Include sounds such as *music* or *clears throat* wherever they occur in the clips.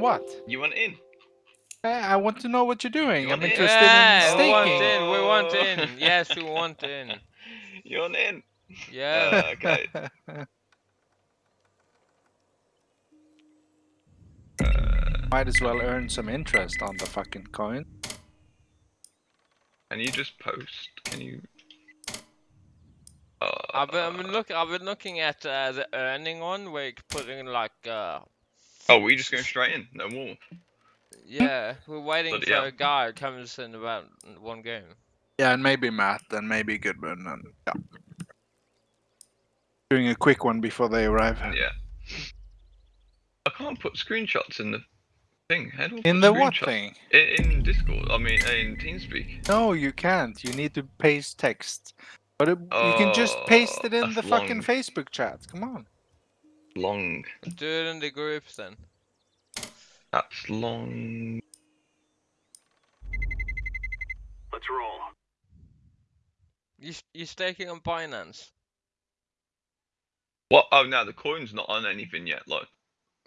In what? You want in? I want to know what you're doing. You I'm want in? interested Yeah, in we want in. We want in. Yes, we want in. *laughs* You want in? Yeah. *laughs* Uh, okay. Might as well earn some interest on the fucking coin. Can you just post? Can you? Uh, I've been, I've been looking. I've been looking at uh, the earning one where you can put in like uh Oh, we're just going straight in? No more. yeah. We're waiting Bloody for hell. a guy who comes in about one game. Yeah, and maybe Matt, and maybe Goodman, and yeah. Doing a quick one before they arrive. Yeah. I can't put screenshots in the thing. How do I In the what thing? In, in Discord. I mean, in TeamSpeak. No, you can't. You need to paste text. But it, you can just oh, paste it in Oh, the that's fucking long. Facebook chat. Come on. Long. Do it in the groups then. That's long. Let's roll. You s- you staking on Binance? What? Oh, no, the coin's not on anything yet. Like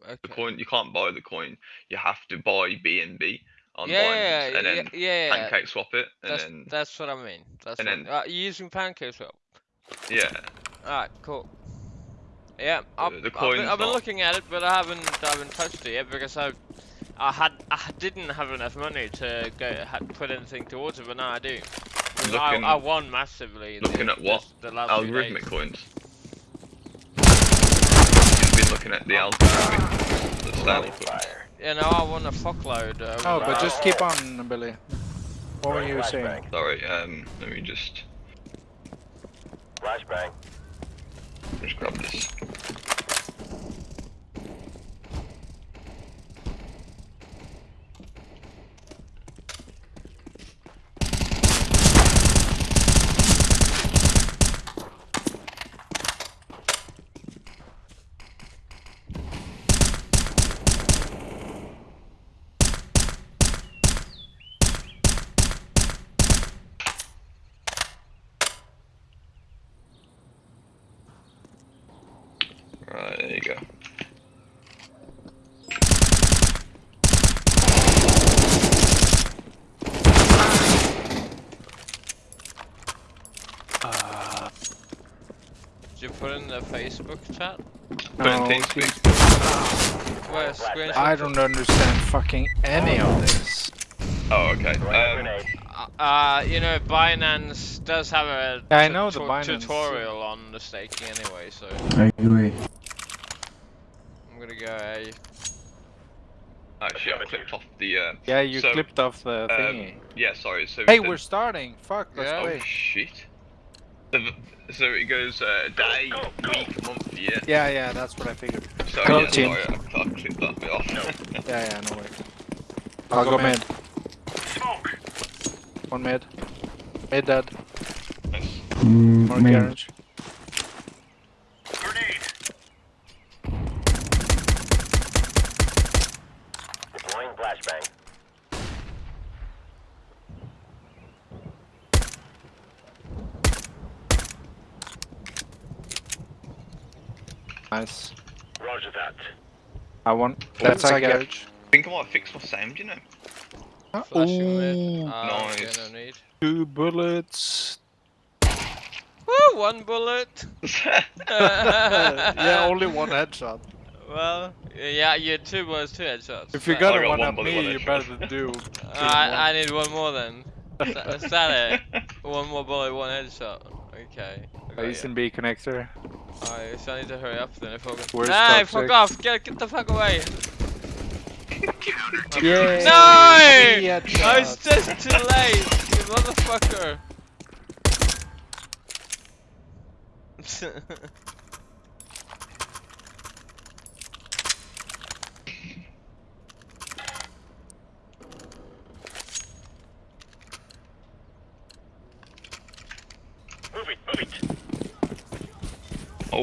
the Okay. coin, you can't buy the coin. You have to buy BNB on yeah, Binance, yeah, and then yeah, yeah, yeah. pancake swap it, and That's then that's what I mean. That's and what, then- uh, you using PancakeSwap. yeah. Alright, cool. Yeah, I've, the I've, been, I've been looking at it, but I haven't I haven't touched it yet because I I had I didn't have enough money to go ha put anything towards it, but now I do. I, Looking- I won massively. looking the, at what? The, the last few days. Algorithmic coins. You've been looking at the algorithmic, the style coin. Fire. Yeah, no, I won a fuckload. Uh, Oh, but just keep on, Billy. What were you saying? Sorry, um, let me just Flashbang. just grab this. Right, there you go. Uh, Did you put in the Facebook chat? No, TeamSpeak. Where? I don't understand fucking any of this. Oh, okay. Throwing Um. Uh, you know, Binance does have a Yeah, I know the Binance. tutorial on the staking anyway, so I agree. I'm gonna go A. actually, I clipped off the. Uh, Yeah, you So, clipped off the um, thingy. yeah, sorry. So hey, the- we're starting. Fuck, let's Yeah. Oh play. shit. So, the- so it goes uh, day, Go, go. week, month, year. Yeah, yeah, that's what I figured. Sorry, Go yeah, team. sorry, I, I clicked that bit off. No. *laughs* Yeah, yeah, no worries. I'll go mid. Smoke. One mid. Mid dead. Nice. Mm, More main. garage. Nice. Roger that. I want. That's our garage. I think I might fix my sound, you know. Flashing mid. Ooh, Uh, okay, nice. no need. two bullets. Woo, one bullet. *laughs* *laughs* yeah, only one headshot. Well, yeah, you had two bullets, two headshots. If you That- got I a got one one up me, one you headshot. better do. *laughs* I, I need one more then. Is that- is that it? One more bullet, one headshot. Okay. I got Base ya. and B connector. Alright, so I need to hurry up then if I Where's Hey, toxic? fuck off! Get, get the fuck away! *laughs* Yeah. No! I was just too late, you motherfucker! *laughs*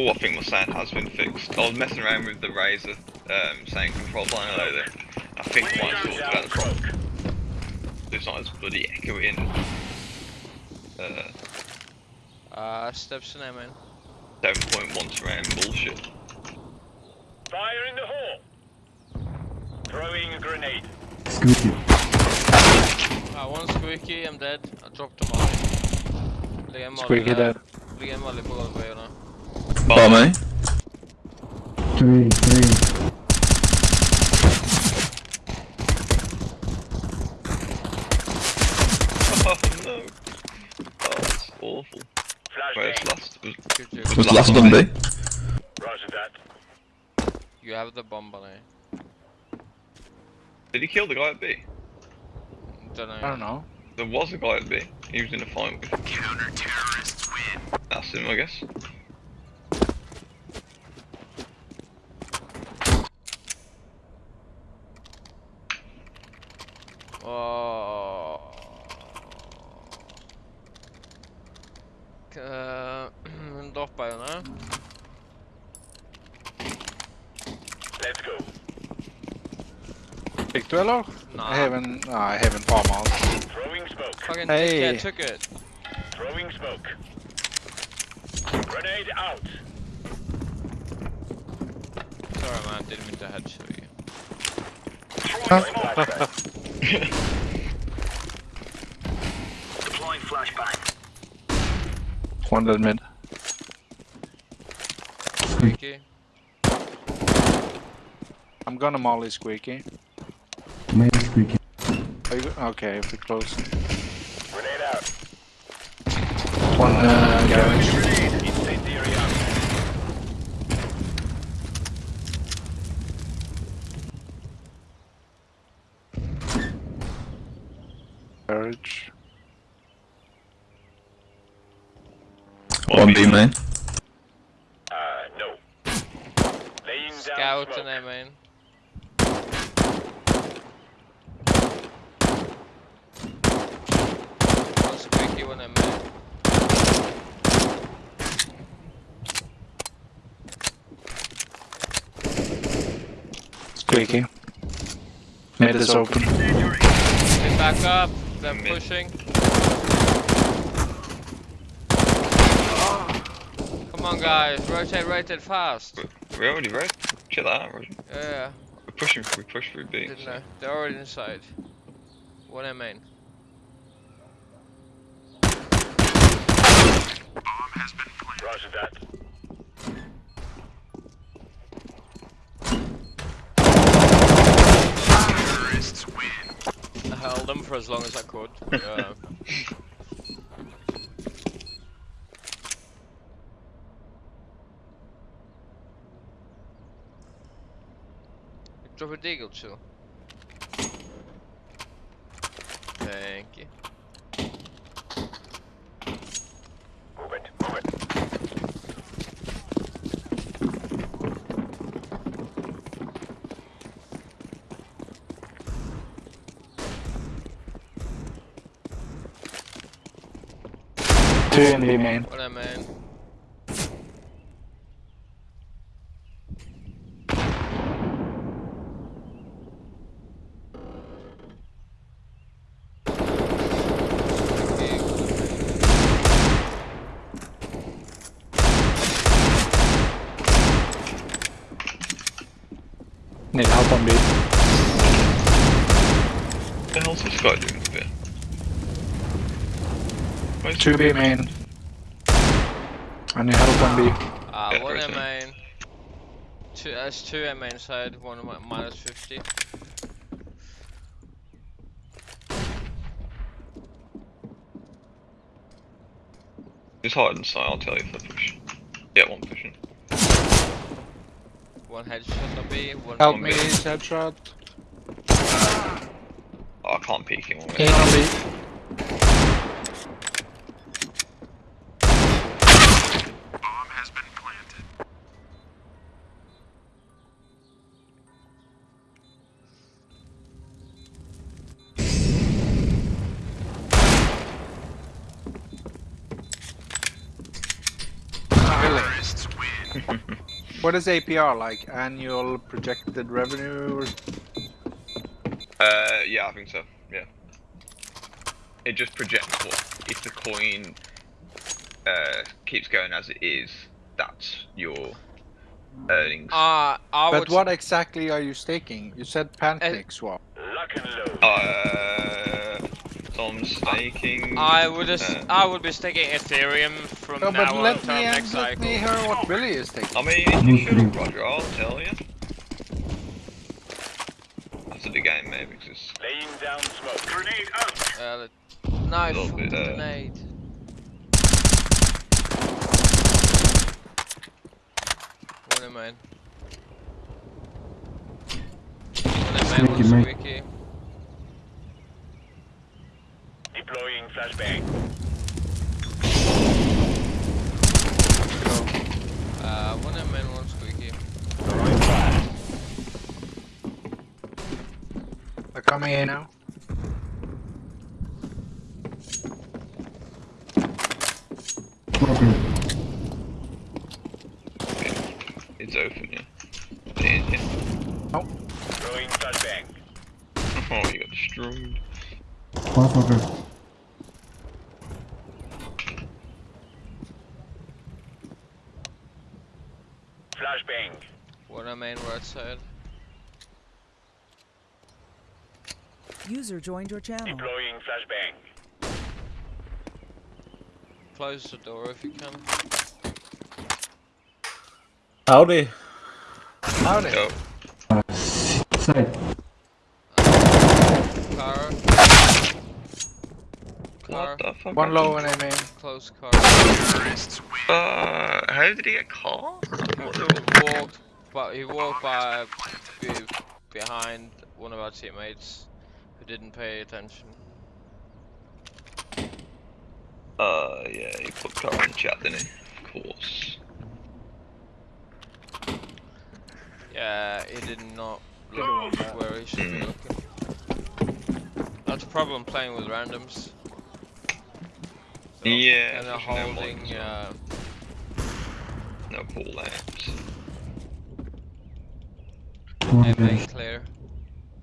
Oh, I think my sound has been fixed. I was messing around with the Razer um, sound control panel earlier. I think I Laying might down sort down out the problem. smoke. It's not as bloody echoing. Uh, uh, steps in there, man. 7.1 surround bullshit. Fire in the hole. Throwing Throwing a grenade. Squeaky. Ah, one squeaky, I'm dead. I dropped him off. Ligger en molly Squeaky där. dead. Ligger en molly på golvet nu. Bara mig. Three, three. *laughs* Oh no. Oh, that's awful. Where's Flashbang. last? Was, Good job. Was last on B. Eh? Roger that. You have the bomb on it. did he kill the guy at B? Don't know. I don't know. There was a guy at B. He was in a fight with. Counter terrorists win. That's him, I guess. Oh. Uh, droppar jag nu. Let's go. Fick du eller? Nah. Heaven, nej, Heaven Farmhouse. Throwing smoke. Fucking Hey. dickhead took it. Throwing smoke. Grenade out. Sorry man, didn't mean to headshot you. Throwing flashbang. *laughs* Deploying flashbang. One dead mid. Squeaky. I'm gonna molly Squeaky. Main squeaky. Are you, okay, if we close. Grenade out. One uh, garage. Grenade. Incendiary out. Garage. One B main. Uh, no. Laying down Scout smoke. and I mean. One squeaky, one I mean. Squeaky. Mid is open. Get back up. They're pushing. Come on guys, rotate, rotate fast. We already read. Chill out, Roger. Yeah, We're pushing. We push through B. didn't so- know. They're already inside. One I main. Roger that. Terrorists I held them for as long as I could. *laughs* Yeah. Drop a deagle chill. Thank you. Move it. Move it. Two in B main. What I mean. Need help on B. What the hell's this guy doing up here? Where's Two B main. I need help on B. Ah, Yeah, one right I there. main. Two, that's two at main side, one mi- minus 50. It's hard inside, I'll tell you if I push. Yeah, one pushing. One headshot on B, one Help on me, headshot. Oh, I can't peek him. In what is APR like? Annual projected revenue? or- Uh, yeah, I think so. Yeah. It just projects what if the coin uh, keeps going as it is. That's your earnings. Uh, I would. But what exactly are you staking? You said PancakeSwap. Lock and load. Uh, some staking. I would. as- uh, I would be staking Ethereum from No, now but on let till me, next let me hear what Billy is taking. I mean, you should, Roger. I'll tell you. After the game, maybe, because Laying down smoke. Grenade out. Uh, no, Little bit, uh, grenade. One in main. One in main, one mate. squeaky. Deploying flashbang. Uh, one in one squeaky. They're coming in now. Smoker. it's open, yeah. Yeah, yeah. Throwing flashbang. Oh, you got destroyed. One smoker. Flashbang. One in main, right side. User joined your channel. Deploying flashbang. Close the door if you can. Howdy. Howdy. Yo, Uh, s- side. Car. Car. what the fuck? One low and I mean. Close car. Uh, how did he get caught? What the- walked, but he walked by behind one of our teammates who didn't pay attention. Uh, yeah, he put car in chat, didn't he? Of course. Yeah, he did not look where he should be Mm. looking. That's a problem playing with randoms. So, Yeah, And they're holding, modern as well. uh, No pull lamps. One and clear.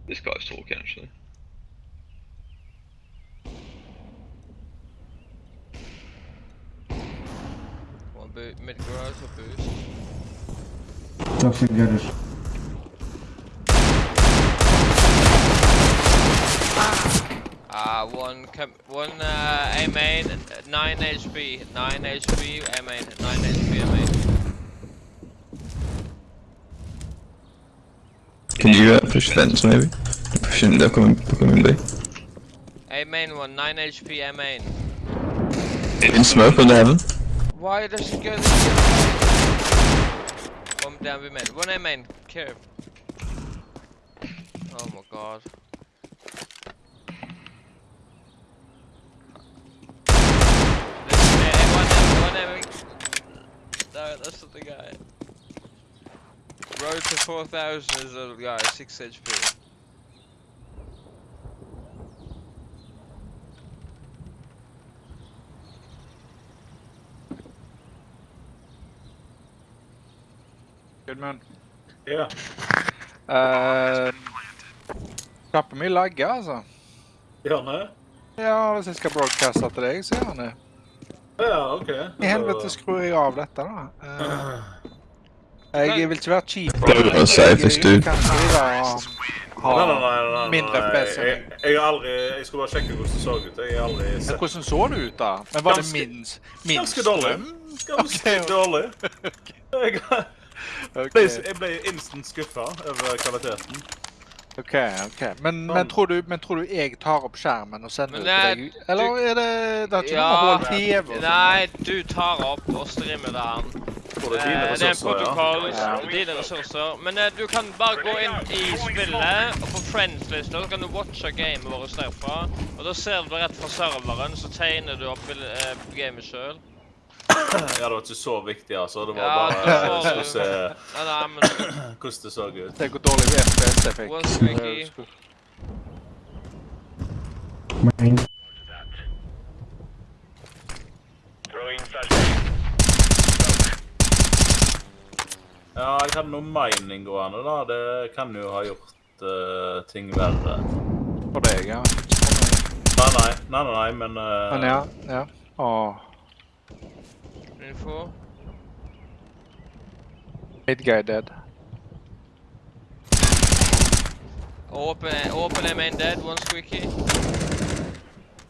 This guy's talking actually. One boot, mid garage or boost. Toxic garage. Uh, one, com one, uh, A main, 9 HP, 9 HP, A main, 9 HP, A main. Can you uh, push fence maybe? Pushing, they're coming, they're coming B. A main one, 9 HP, A main. In smoke on the heaven. Why does it go this? One down we main. One main. Care. Oh my god. No, that's not the guy. Road to 4000 is a guy, 6 HP. Man. Ja. Uh, Knappen min lagger, altså. Gjør han det? Ja, hvis jeg skal broadcaste til deg, så gjør han det. Ja, OK. I helvete skrur jeg av dette, da. Eh, jeg vil ikke være cheap. Det er jo den safest, Jeg kan ikke ha, Nei, nei, nei, nei, nei. mindre. Jeg, jeg, aldri Jeg skulle bare sjekke hvordan det så ut. Jeg har aldri sett Hvordan så det ut, da? Men Var det Ganske- minst, minst Ganske dårlig. Ganske dårlig. *laughs* Ble, jeg ble instant skuffa over kvaliteten. ok. ok. Men, men, tror du, men tror du jeg tar opp skjermen og sender det til deg? Eller er det Det er ikke Ja. noe TV og? Nei, du tar opp og streamer det her. Det er Eh, det er en protokoll, Ja. dine ressurser. Men eh, du kan bare gå inn i spillet, og på friends-lista så kan du watche gamet vårt derfra. Og da ser du rett fra serveren, så tegner du opp eh, gamet sjøl. Ja, det var ikke så viktig, altså. Det var Ja, bare det var skulle se Nei, nei, men hvordan det så ut. Det hvor dårlig FPS jeg fikk. One. Ja, jeg hadde noe mining gående, da. Det kan jo ha gjort eh, ting verre. For deg, ja. Nei, nei, nei, nei, nei men eh. Men ja. ja. Åh. Info. Mid guy dead. Open, open A main dead, one squeaky.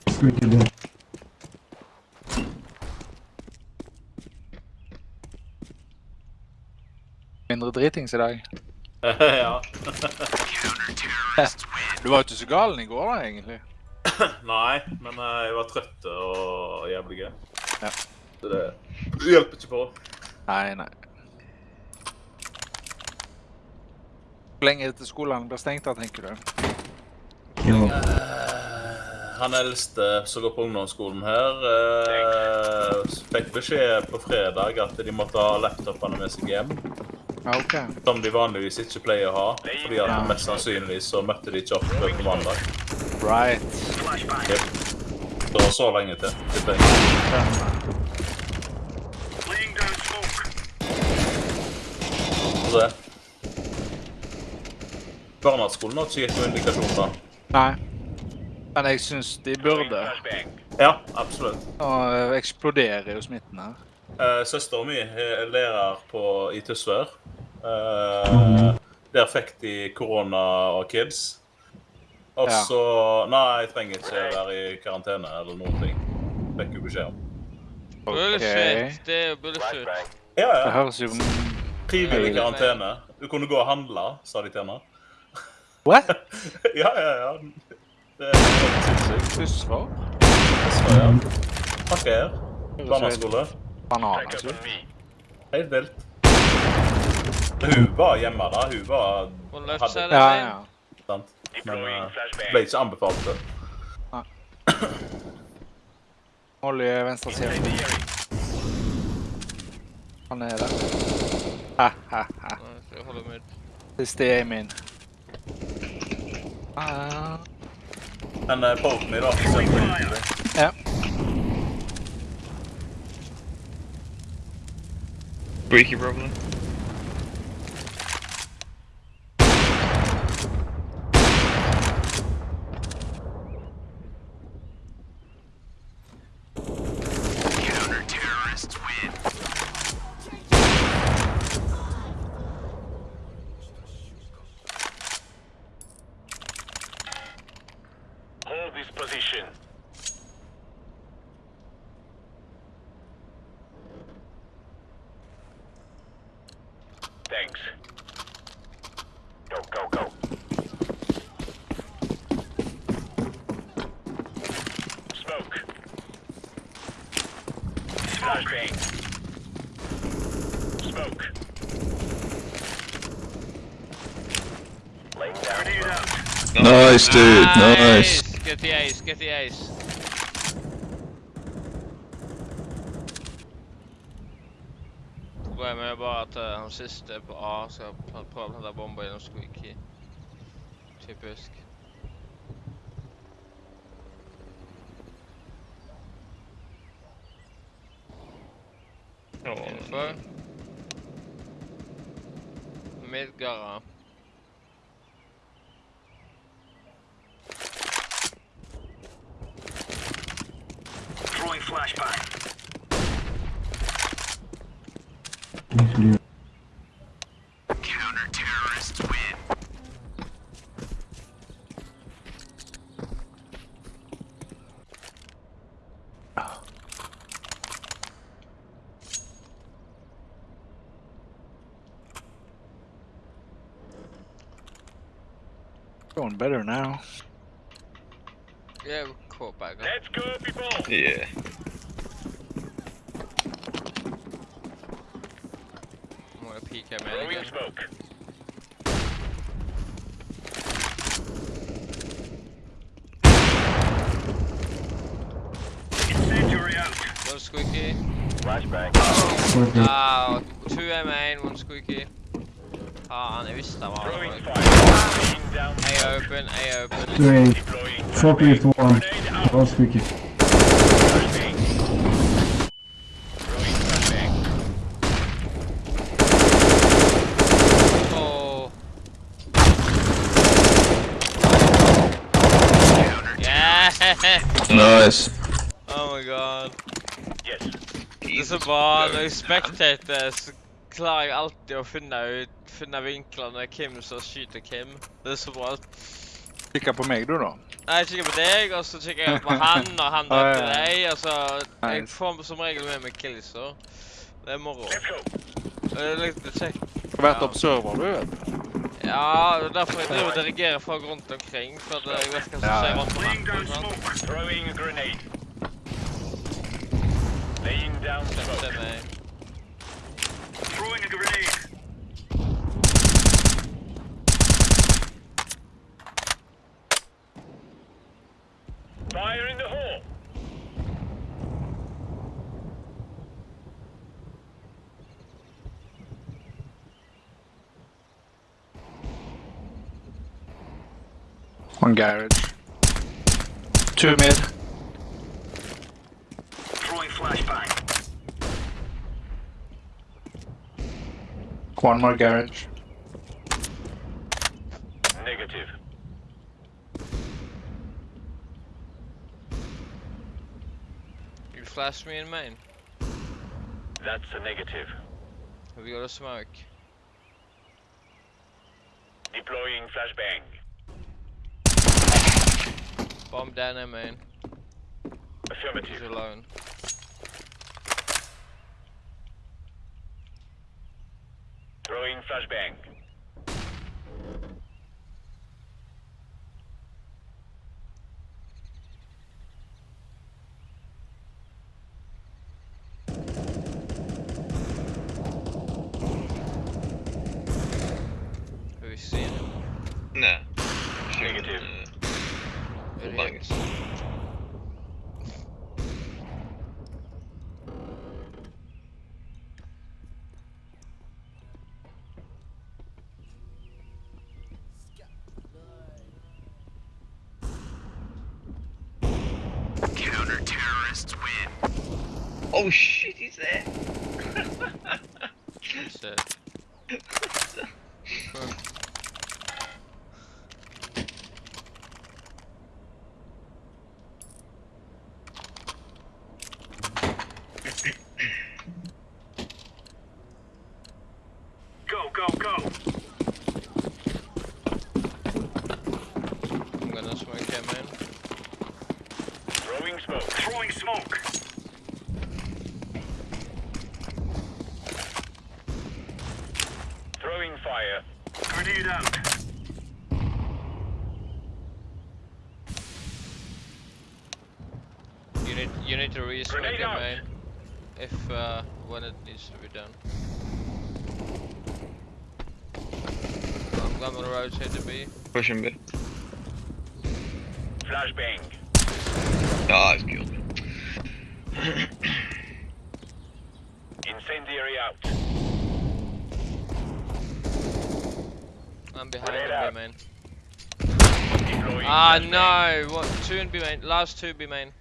Squeaky dead. Mindre dritings *laughs* i dag. ja. Du var jo ikke så galen i går, da, egentlig. *coughs* Nei, men eh, jeg var trøtt og jævlig gøy. Ja. Så det hjelper ikke på. Nei, nei. Hvor lenge til skolen blir stengt, da, tenker du? Ja. Han eldste som går på ungdomsskolen her, eh, fikk beskjed på fredag at de måtte ha laptopene med seg hjem. Okay. OK. Som de vanligvis ikke pleier å ha. Fordi at Ja. mest sannsynlig så møtte de ikke opp på mandag. Right. Yep. Det var så lenge til. tipper Få se. Barneskolen har ikke gitt noen indikasjoner. Nei. Men jeg syns de burde. Ja, absolutt. Nå eh, eksploderer jo smitten her. Eh, Søstera mi er lærer på, i Tysvær. Eh, der fikk de korona og kids. Og Ja. så Nei, jeg trenger ikke være i karantene eller noen ting. Fikk jo beskjed om. Bullshit. Det er jo bullshit. Ja, Ja, Det høres jo Frivillig karantene. Du kunne gå og handle, sa de til meg. What? *laughs* ja, ja, ja. Det er helt sinnssykt. Tysvær? Tysvær, ja. Takk her. Barneskole. Bananer, altså. Helt vilt. Hun var hjemme da. Hun var Hadde- Ja, ja. sant? Men uh, ble ikke anbefalt det. Molly i venstre side. Han er der. Ha, ha, ha. Nei, Jeg holder mid. Siste er min. Ah. Men poke me, da. selvfølgelig. Ja. Squeaky probably. Thanks. Go, go, go. Smoke. Flashbang. Smoke. Laying down. Nice, dude. Nice. Get the ace, get the ace. plante han siste på A, skal prøve å ta bomba gjennom squeaky. Typisk. Innenfor. Midtgara. Going better now. Yeah, we caught back. Let's go, people! yeah. I'm gonna peek at me Throwing smoke. One squeaky. Flashbang. okay. Ah, two A main, one squeaky. Ah, jeg visste han var Throwing der. fire. Laying down A open, A open. Doing Deploying forklift flashbang. one. Grenade out. All squeaky. Flashbang. Throwing flashbang. Oh. Yeah! Nice. Oh my god. Yes. Det så bra når jeg spectater, så klarer jeg alltid å finne ut Finne vinklene hvem som skyter hvem. Det er så bra. Kikker på meg, du, da. Nei, Jeg kikker på deg, og så kikker jeg på han, og han *laughs* Ja, til deg. Og så Jeg får som regel med meg killser. Det er moro. Let's go. Det er litt kjekt. Du har vært Ja. observer, du, vet du. Ja, det er derfor jeg driver og dirigerer folk rundt omkring. For at jeg vet hva som skjer ja. rundt Laying down omkring. sant? smoke. Throwing a grenade. Laying down smoke. One garage. Two mid. Throwing flashbang. One more garage. Negative. You flash me in main. That's a negative. Have you got a smoke? Deploying flashbang. Bomb down in main. He's Affirmative. alone. Flashbang. Oh shit, he's there. It's it. Go, go, go. I'm gonna smoke him in. Throwing smoke. Throwing smoke. Throwing fire. Grenade out. You need you need to resmoke Grenade him out. main. If uh when it needs to be done. I'm gonna rotate to B. Pushing mid. Flashbang. Ah, he's killed. Incendiary out. I'm behind Grenade him out. B main. Ah no! What two in B main? Last two B main.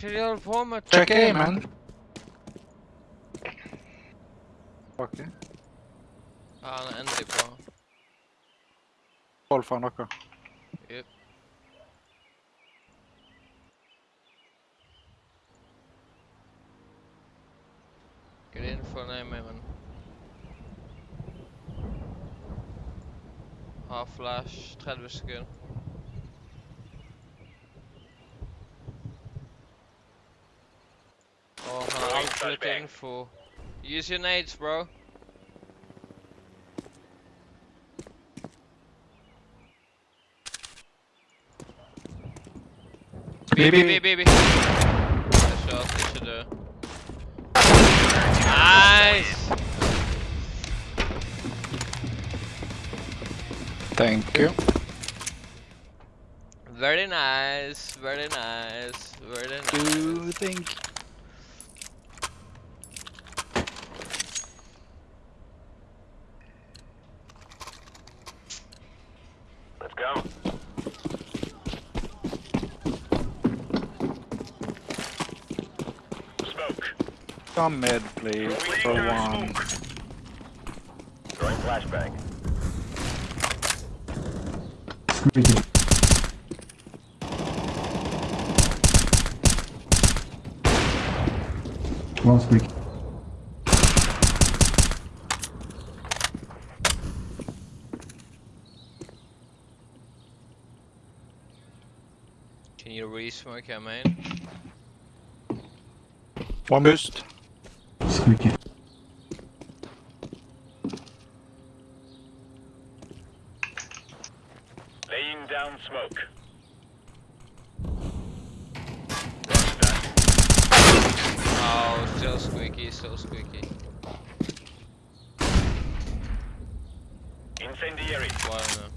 Hva er det de holder på med? Check A, man. Ok. Ja, han er endelig på. Hold for noe. Jep. Get in for an aim, man. Har flash, 30 han har altfor litt info. Use your nades, bro. B, B, B, B, B. Nice shot, det should do. Nice! Thank you. Very nice, very nice, very nice. Thank you think? some mid, please, for one. Throwing flashbang. Squeezing. One. Can you re-smoke our main? One boost. Squeaky. Laying down smoke. Oh, still squeaky, still squeaky. Incendiary. One. uh,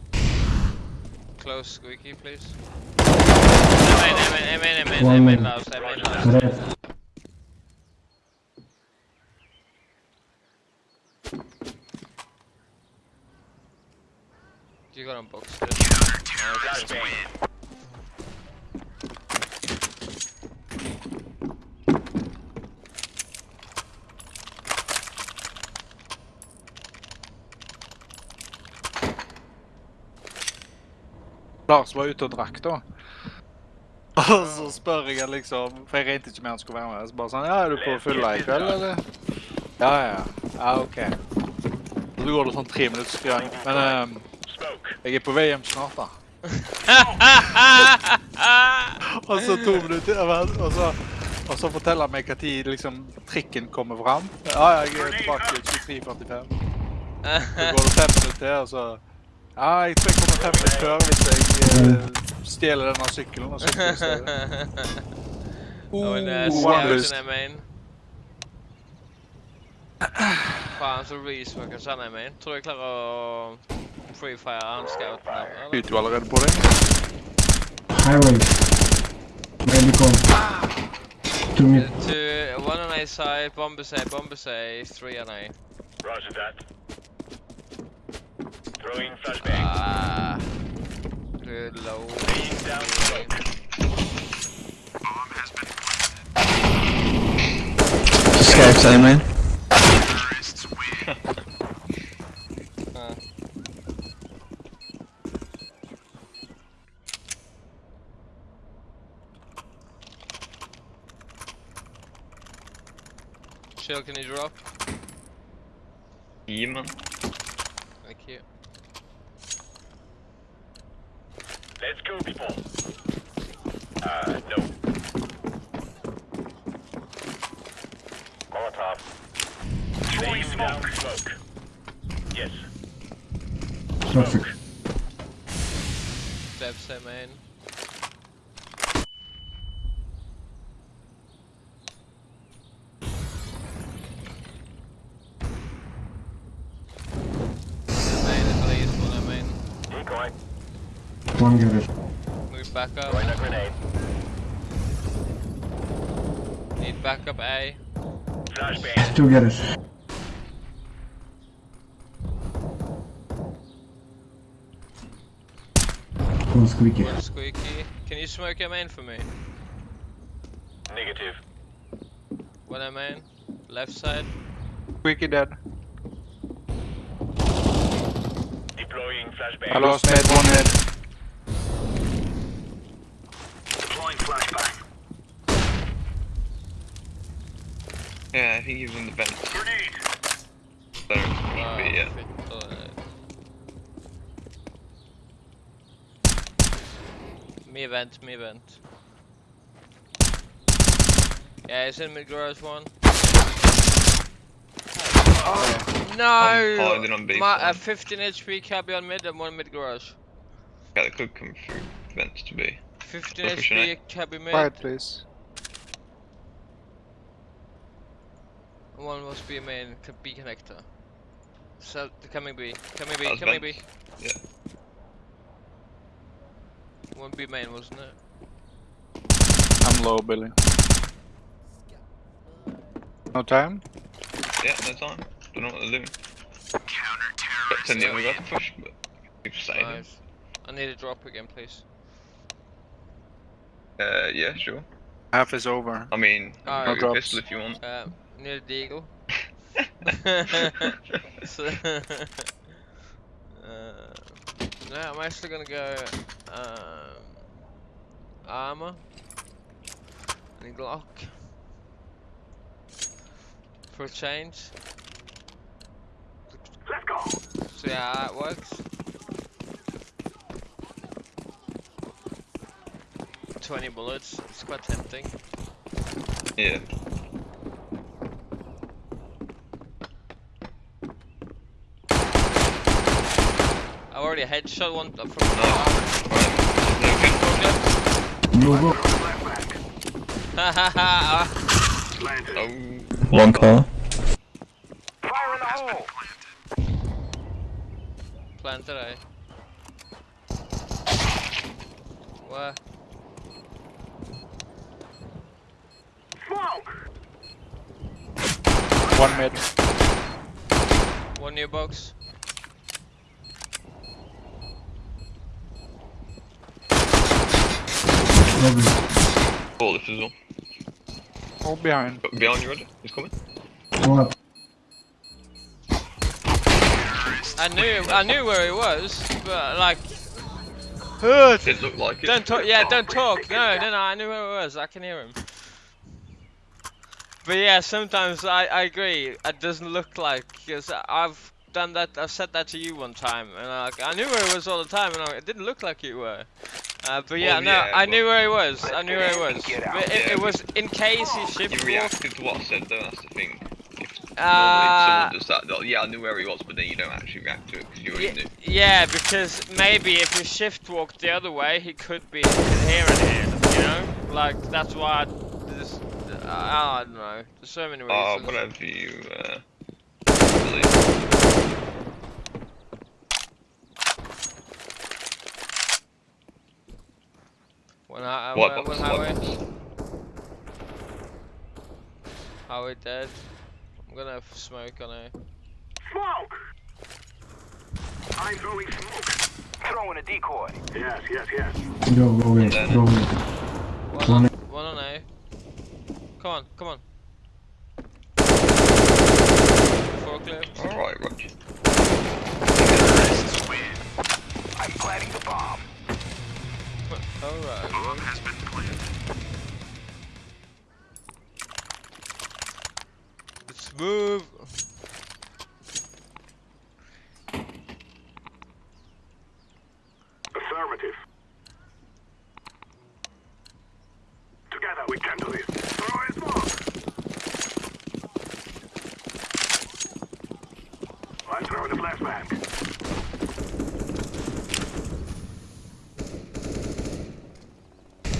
Close squeaky, please. Amen, amen, amen, amen, One amen, minute. last, amen, last. Red. You Lars var ute og drakk, da. *laughs* Og så spør jeg liksom For jeg regnet ikke med han skulle være med. Så bare sånn Ja, er du på fylla i kveld, eller? Ja, ja. Ja, OK. Så går det sånn tre minutter, skriver han Men ehm, jeg er på vei hjem snart, da. *laughs* Og så to minutter og så, og så forteller han meg når liksom, trikken kommer fram. Ja, jeg er tilbake 23.45. Så går det fem minutter til, og så Nei, jeg tror jeg kommer temmelig før hvis jeg uh, stjeler denne sykkelen. Og sykler *laughs* oh, en uh, scouten er min. Faen, så reesmokers han er min. Tror jeg klarer å freefire han scouten. Skyter jo allerede på deg. Highway. Maybe come. To me. Uh, to, one on A side, bomb side, bomb side, three on A. Roger that. Throwing flashbang. Ah, good low. Laying down smoke. Skype side main. Ah. Chill, can you drop? Gi man. Thank you. Let's go, people. Uh, no. Molotov. Laying down smoke. Yes. Traffic. Dev say main. Main at least, one main. Decoy. One garage. Move back up. Throwing a grenade. Need backup A. Flashbang. Two garage. One squeaky. One squeaky. Can you smoke your main for me? Negative. One A main. Left side. Squeaky dead. Deploying flashbang. I lost med, one head. Flashbang. Yeah, I think he was in the vent. Grenade. So, Ah, but yeah. fit, uh, Me vent, me vent. Yeah, it's in mid garage one. I'm No! hiding on B My, for uh, 15 HP cabby on mid and one mid garage. Yeah, that could come through vents to be. 15 Go pushing HP cabby mid. Quiet, please. One must be a main co- B connector. So, the coming B. Coming B, coming B. Yeah. One B main, wasn't it? I'm low, Billy. No time? Yeah, no time. Don't know what they're doing. Got 10 the other guy to push, but keep saying it. Nice. I need a drop again, please. Uh, yeah, sure. Half is over. I mean, Alright. I'll No go pistol if you want. Uh, near the eagle. *laughs* *laughs* so, *laughs* uh, no, I'm actually gonna go um, armor and Glock. for a change. Let's go. See how that works. 20 bullets, it's quite tempting. Yeah. I already headshot one uh, from Nice. Right. No go. Hahaha! Planted. Oh. One car. Fire in the hole. Planted I. Where? One mid. One new box. Probably. Ball lift as well. All behind. Behind you, Roger. He's coming. One up. I knew, I knew where he was, but like, Didn't look like it. don't talk. Yeah, don't oh, talk. No, no, no. I knew where he was. I can hear him. But yeah, sometimes I, I agree. It doesn't look like because I've done that. I've said that to you one time, and I, like, I knew where he was all the time, and I, it didn't look like you were. Uh, but yeah, Well, no, yeah, I knew where he was. I knew where he was. But it, Yeah, it but- was in case he shift You reacted to what I said though, that's the thing. Uh, someone does that, yeah, I knew where he was, but then you don't actually react to it because you already Yeah, knew. yeah, because maybe if you shift walked the other way, he could be here and here. You know, like that's why. I, I, I don't know. There's so many ah, reasons. Oh, whatever you, uh, believe. When I, uh, What when, box? when What Howie, box? Howie dead. I'm gonna have smoke on it. Smoke. I'm throwing smoke. Throwing a decoy. Yes, yes, yes. Go, go away. Then- Go away. One on, one on A. Come on, come on. Forklift. Alright, Roger. I'm planting the bomb. Alright. Bomb has been planted. Let's move. Affirmative. Together we can do this. Throw a smoke. I'm throwing a flashbang.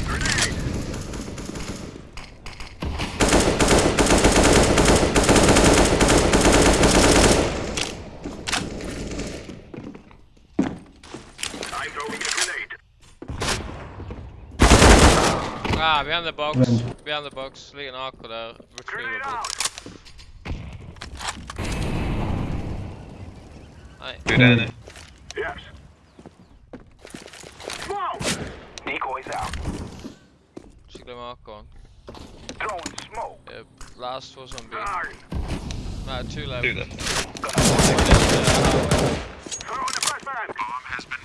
Grenade. I'm throwing a grenade. Ah, behind the box. Vent. Behind the box. Ligger en AK der. Grenade Retrievable. out. Good down there. Yes. Smoke. Decoys out. Ikke glem AK-en. Throwing smoke. Yep. Last was on B. Darn. Nei, two left. Do that. Throwing a flashbang. Bomb has been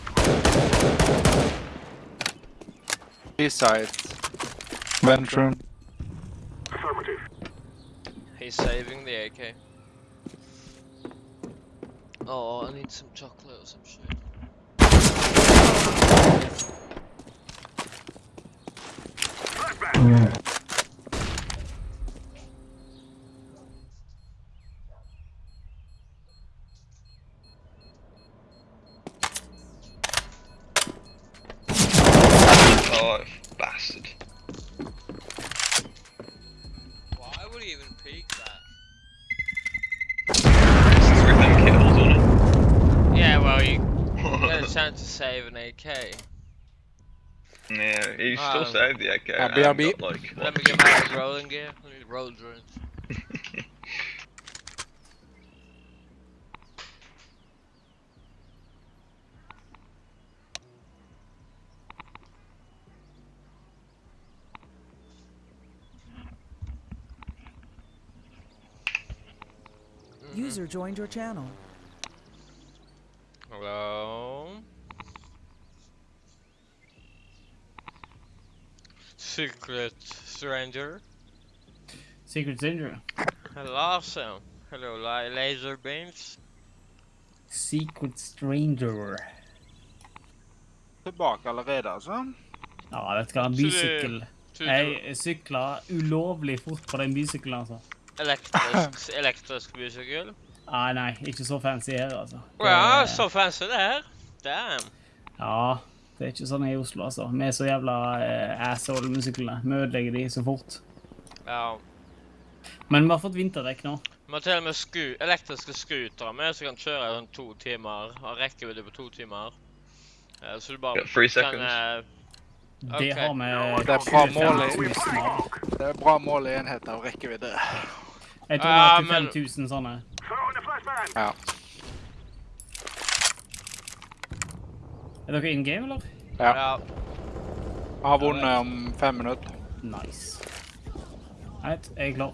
B side. Vent room. Affirmative. He's saving the AK. Oh, I need some chocolate or some shit. Flashbang. Yeah. Yeah, he still Um, saved the AK. uh, and BRB. got, like, Let me get my rolling gear. Let me roll drone. User joined your channel. Hello. Secret stranger. Secret Stranger. Hello, ja. Hello, laser beams. Secret Stranger. Tilbake allerede, altså. Ja, vet du hva, en bysykkel. Jeg sykla ulovlig fort på den bysykkelen, altså. Elektrisk, *laughs* elektrisk bysykkel. Nei, nei, ikke så fancy her, altså. Å ja, Det- så fancy det her. Damn. Ja, det er ikke sånn i Oslo, altså. Vi er så jævla eh, asshole med syklene. Vi ødelegger de så fort. Ja. Men vi har fått vinterdekk nå. Vi har til og med sku elektriske scootere med, som kan kjøre i sånn to timer. Har rekkevidde på to timer. Eh, Så du bare yeah, three kan seconds. okay. Det har vi Det er bra mål i, 25 000 av. det er bra mål i enheter og rekkevidde. Jeg tror vi har er men- 25 000 sånne. Ja. Er dere in game, eller? ja. Ja. Jeg har vunnet om fem minutter. Nice. Right, jeg er klar.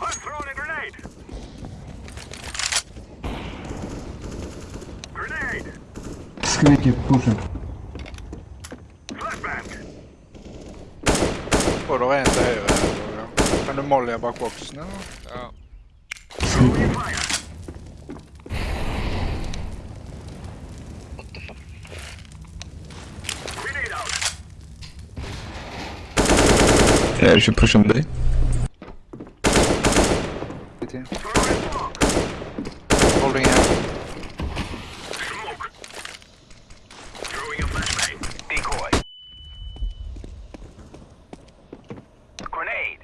I'm throwing a grenade. Grenade. Skriker pushen. Flashbang. Og det er en til høyre. her, Kan du molje bak boksen? eller? ja. Throwing fire. What Yeah, you should push on B. Holding out. Smoke. Throwing a flashbang. Decoy. Grenade.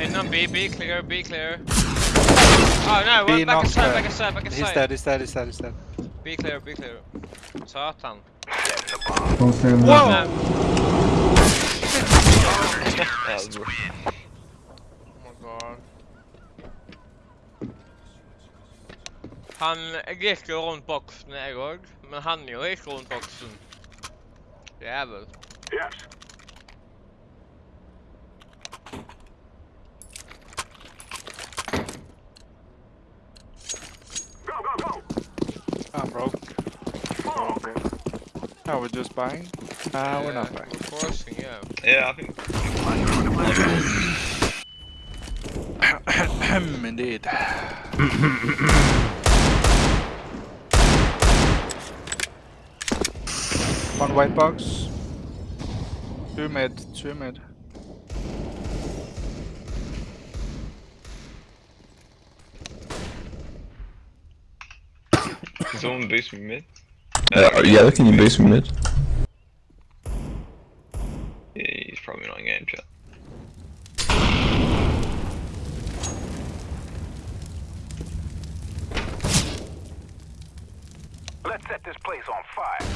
Innom B, B clear, B clear. Oh no, B back clear. back aside, back He's aside. dead, he's dead, he's dead, he's dead. B clear, B clear. Satan. Wow! That was. Oh my god. Han gikk jo rundt boksen, jeg òg. Men han jo rundt boksen. Jævel. Yes. Go, go, go. I'm broke. Smoke. Are we're just buying? Nah, we're not Yeah, buying. We're forcing, yeah. Yeah, I think *coughs* Indeed. *coughs* One white box. Two mid, two mid. someone boost me mid. Uh, yeah, can you boost me mid? Yeah, he's probably not in game chat. Let's set this place on fire.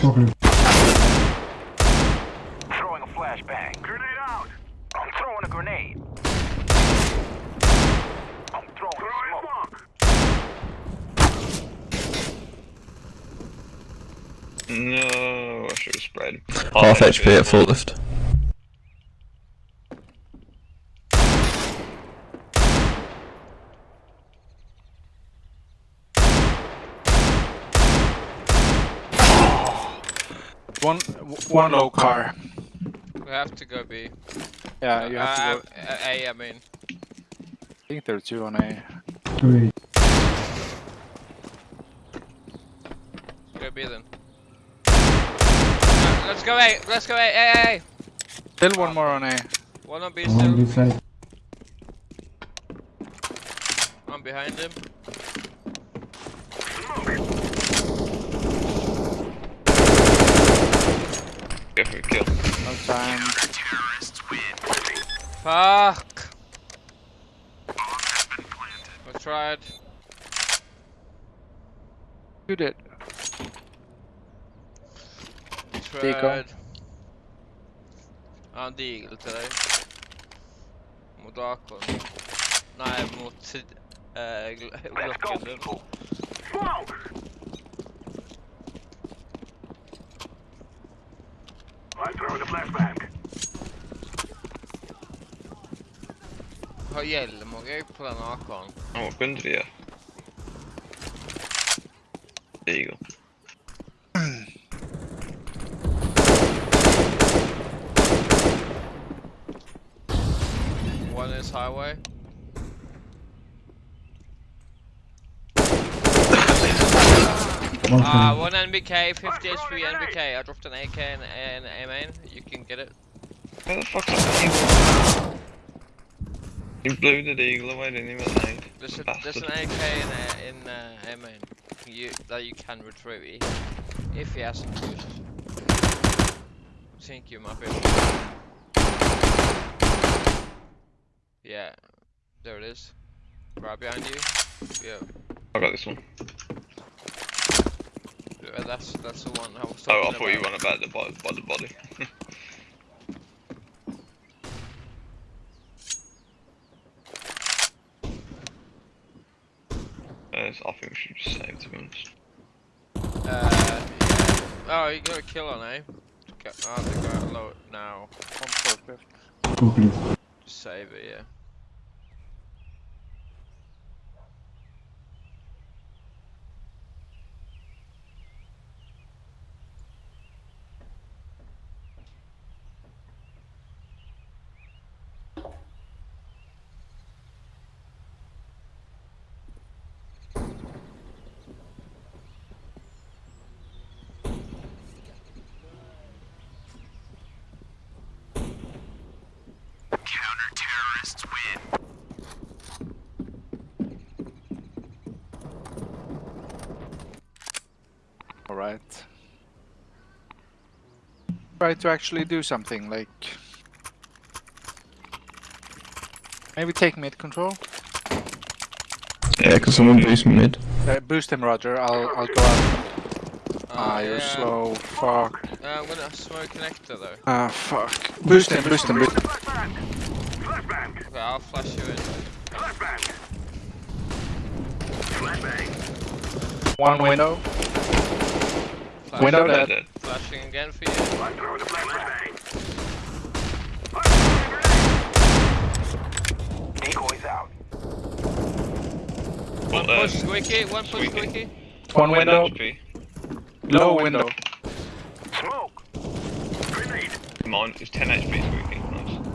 Smoker. Throwing a flashbang. Grenade out. I'm throwing a grenade. I'm throwing, smoke. No, I should have spread. Half HP at full lift. One, one low car. We have to go B. Yeah, you have to Uh, go. A, I mean. I think there are two on A. Three. Go B then. Let's go A, let's go A, A, A, A. Still one more on A. One on B On still. this side. I'm behind him. Go for a kill. No time. Fuck. I tried. You did. Fred. Han dealer til deg. Mot Akon. Nei, mot eh, *laughs* Glocken din. Har hjelm òg, jeg, på denne AK-en. Å, 100, ja. Digger. Highway. One Uh, screen. one NBK, 50 HP NBK. I dropped an AK and an A main. You can get it. Where the fuck's that You blew the eagle away, didn't you, with an aid? There's, a, there's an AK in a, in uh, A main. You that you can retrieve if he hasn't used. Think you might be. able to. Yeah, there it is. Right behind you. Yeah, I got this one. yeah, that's that's the one I was Oh, I thought you about. were on about the body. By the body. *laughs* Yes, I think we should just save, to be honest. Uh, yeah. Oh, you got a kill on, eh? Okay, oh, they got low now. On forklift. Forklift. Just save it, yeah. Counter-terrorists win. Alright. Try to actually do something, like... Maybe take mid control? Yeah, can someone boost me mid? Uh, boost him, Roger. I'll, I'll go out. Ah, Uh, you're yeah. slow. Fuck. Uh, I'm gonna smoke connector though. Ah, fuck. Boost him, boost him, boost Flashbang. Flashbang. Okay, I'll flash you in. Flashbang. Flashbang. One window. Flash Window you dead. Dead. Flashing again for you. I'm throwing a flashbang. Decoys out. One push uh, squeaky, one push squeaky. squeaky. One window. Low window. Smoke. Grenade. Mine is 10 HP squeaky. Nice.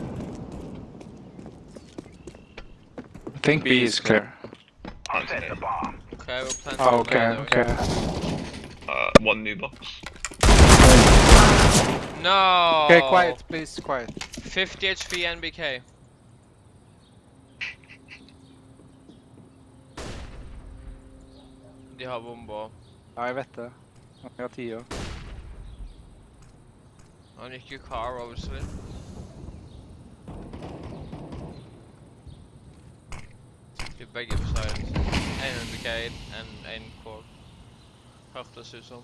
I think B is clear. Hunt Set the it. bomb. Okay, we'll plant Oh, it okay, okay. Uh, one new box. No. Okay, quiet, please, quiet. 50 HP NBK. De har bomber. Ja, jeg vet det. Jeg har tida. Han gikk jo car, obviously. De begge på side. En NBK and en core. Hørtes ut som.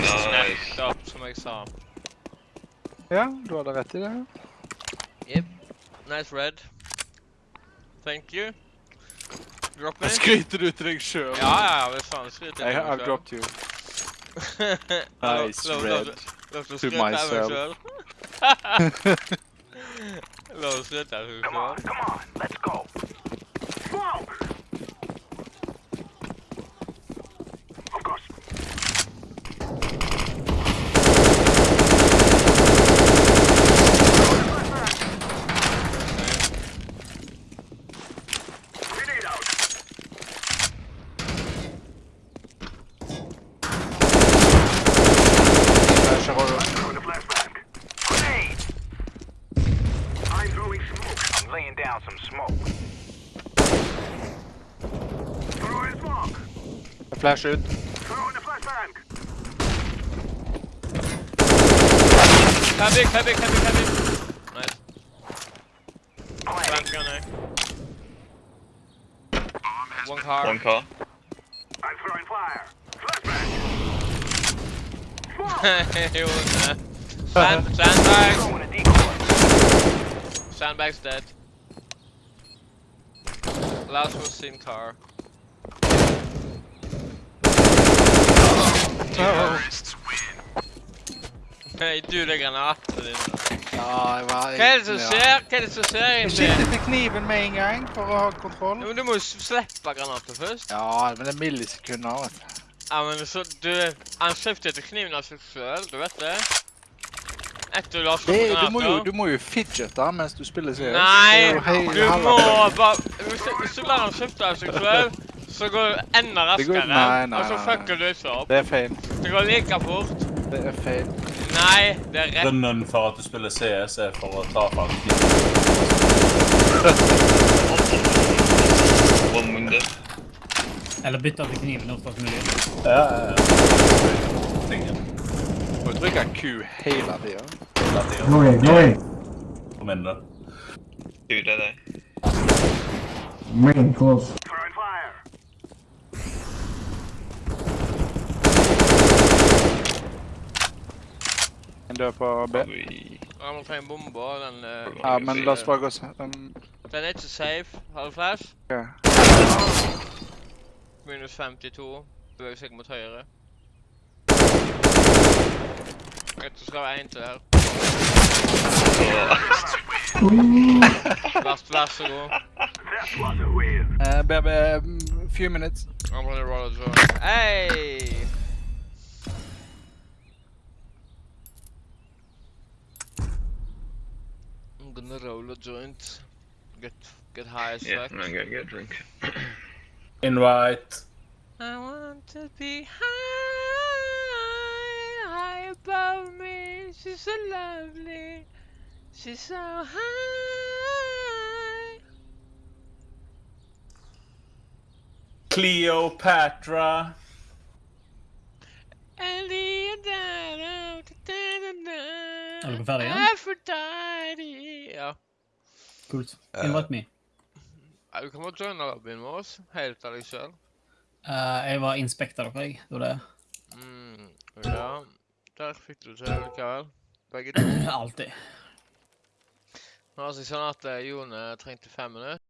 Nice. Snapped up, som jeg sa. Ja, du hadde rett i det. Yep. Nice red. Thank you. Drop me. Skryter du til deg sjøl? Ja, ja, ja, det faen skryt I, I've dropped you. *laughs* Nice red. To myself. La oss skryte av Come on, come on. Let's go. Smoke. Of course. Grenade out. Flasher og Throwing a flashbang. Grenade. I'm throwing smoke. I'm laying down some smoke. Throwing smoke. Flash ut. Throwing a flashbang. Fabrik, fabrik, fabrik, fabrik. Nice. Planting. Plant gunner. One car. One car. I'm throwing fire. Flashbang. *laughs* Smoke. was *laughs* there. Sand, sandbag. Throwing a decoy. Sandbag's dead. Last was seen car. Win. Hei, du, det er granater dine. Ja, jeg var... Hva er det som skjer? Hva er det som skjer Jeg egentlig? skiftet til kniven med en gang for å ha kontroll. Ja, men du må jo slippe granaten først. Ja, men det er millisekunder, vet du. Ja, men så du Han skiftet til kniven av seg selv, du vet det? etter du har Det, granater. du, må jo, du må jo fidgete mens du spiller CS. Er Nei, du må bare Hvis du, han skifte av seg selv, så går det enda Det går- raskere. nei, nei, og så fucker du ikke opp. Det er feil. Det går like fort. Det er feil. Nei, det er rett. Grunnen for at du spiller CS, er for å ta window. Eller bytte til knivene oftest mulig. Ja, ja, ja. Må trykke Q hele tida. Hele tiden. nå er jeg. Kom inn, da. Du, det er deg. Main, close. En dør på B. Probably. Jeg må ta en bombe, og den eh, Ja, men la oss bare gå s- um, Den er ikke safe. Har du flash? ja. Minus 52. Beveger seg mot høyre. Jeg tror skal være en til her. Vær, vær så god. That was a win. Uh, B, B, um, few minutes. I'm gonna roll a joint. Hey! Gonna roll a joint. Get get high as Yeah, fuck. I'm gonna go get a drink. *clears throat* Invite. I want to be high, high above me. She's so lovely. She's so high. Cleopatra. Eliadana, Er dere ferdige? Aphrodite. Ja. Kult. Invite me. Ja, Du kan bare joine lobbyen med oss, helt av deg sjøl. Eh, jeg var inspekter dere, jeg. Det var det. Mm, ja. Der fikk du til likevel. Begge to. *clears throat* Alltid. Nå er det sånn at eh, Jone trengte fem minutter.